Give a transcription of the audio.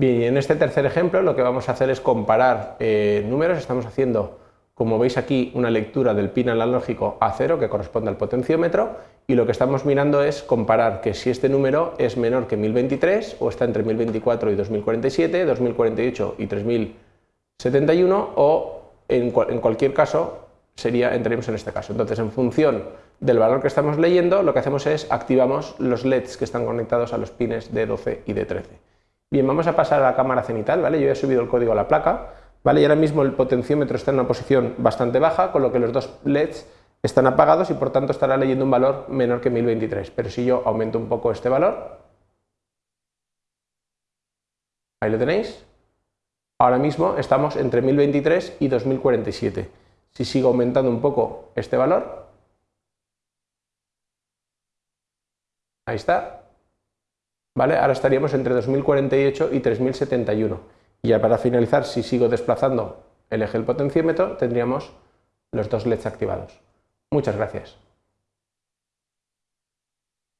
Bien, en este tercer ejemplo lo que vamos a hacer es comparar eh, números, estamos haciendo, como veis aquí, una lectura del pin analógico a 0 que corresponde al potenciómetro y lo que estamos mirando es comparar que si este número es menor que 1023 o está entre 1024 y 2047, 2048 y 3071 o en, en cualquier caso sería, entraríamos en este caso. Entonces, en función del valor que estamos leyendo, lo que hacemos es activamos los LEDs que están conectados a los pines de 12 y de 13. Bien, vamos a pasar a la cámara cenital, ¿vale? Yo ya he subido el código a la placa, ¿vale? Y ahora mismo el potenciómetro está en una posición bastante baja, con lo que los dos LEDs están apagados y por tanto estará leyendo un valor menor que 1023. Pero si yo aumento un poco este valor, ahí lo tenéis, ahora mismo estamos entre 1023 y 2047. Si sigo aumentando un poco este valor, ahí está, Ahora estaríamos entre 2048 y 3071. Y ya para finalizar, si sigo desplazando el eje del potenciómetro, tendríamos los dos LEDs activados. Muchas gracias.